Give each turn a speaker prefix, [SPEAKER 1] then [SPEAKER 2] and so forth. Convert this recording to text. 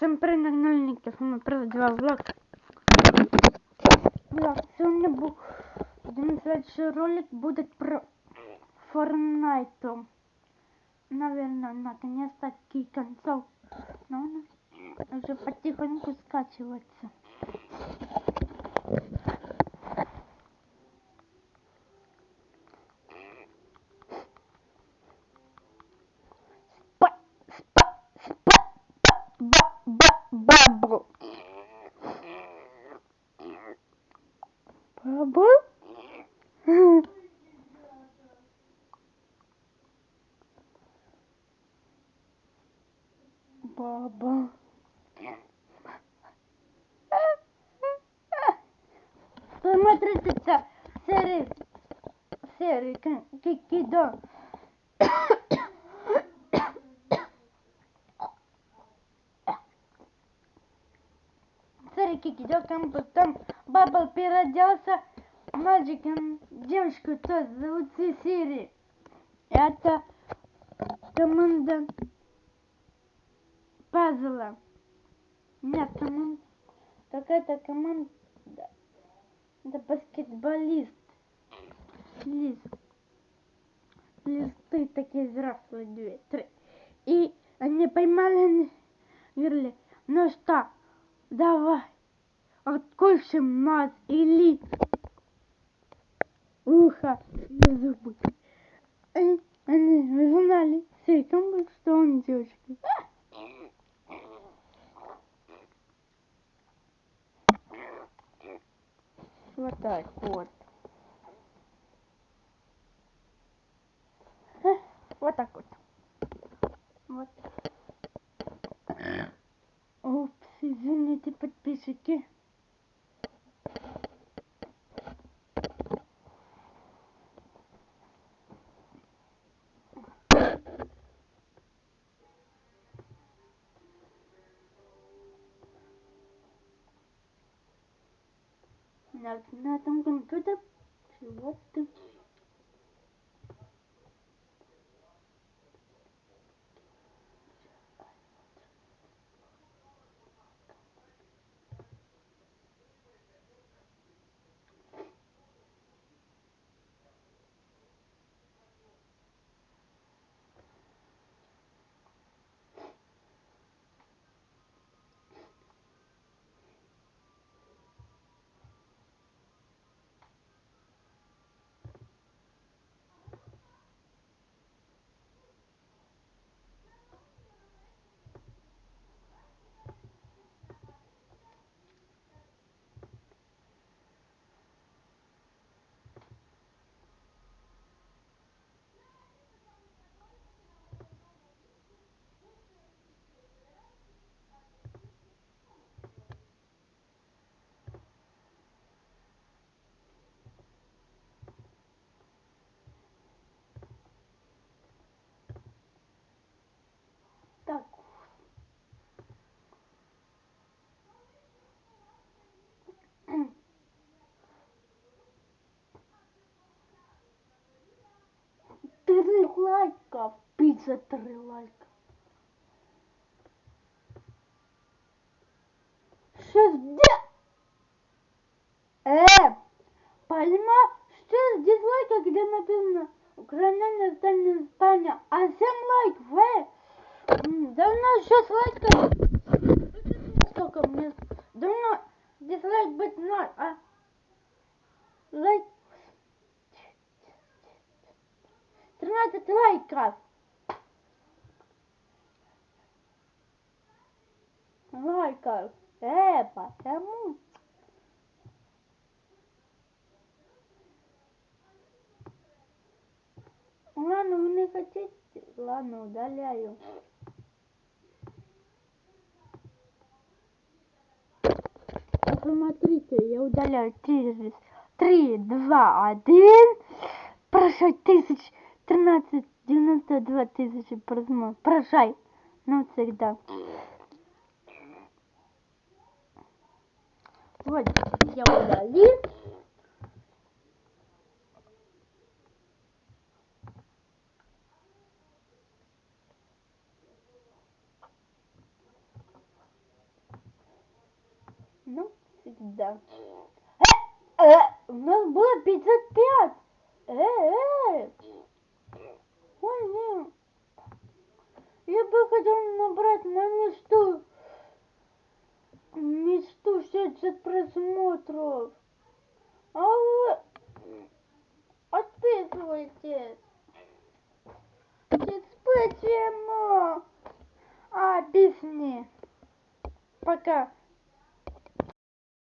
[SPEAKER 1] Всем привет, нагнальники, с вами произвела влог. Влог, сегодня бу- один следующий ролик будет про Fortnite. Наверное, наконец-таки концов. Но он уже потихоньку скачивается. Баба. Смотрите, серии, серии, кикидо. Серии кикидо, там Бабл переоделся мальчиком, девочку тоже зовут Сири. Это команда пазла. Нет, команда. Какая-то команда. Это баскетболист. Лист. Листы такие взрослые, две, три. И они поймали, говорили, ну что, давай, откусим нас или ухо и зубы. И они узнали секунду, что он девочка. Вот так вот. Вот так вот. Вот. Упс, извините, подписчики. На, на Три лайка. Пицца три лайка. Шестьдесят. Э, пойма, что дизлайка, где написано Украина, Испания, а семь лайков, э? М, Давно шесть лайков. 13 лайков. Лайков. Э, потому. Ладно, вы не хотите? Ладно, удаляю. Посмотрите, я удаляю через 3, 2, 1. Прощай, тысяч, 13, 92 тысячи просмотров. Прощай. Навсегда. Вот, я удалил. Ну, всегда. Э, э, у нас было 55. Э, э. Не. Я бы хотел набрать на мечту. Мечту 60 просмотров. А вы отписывайтесь. Почему? А, песни. Пока.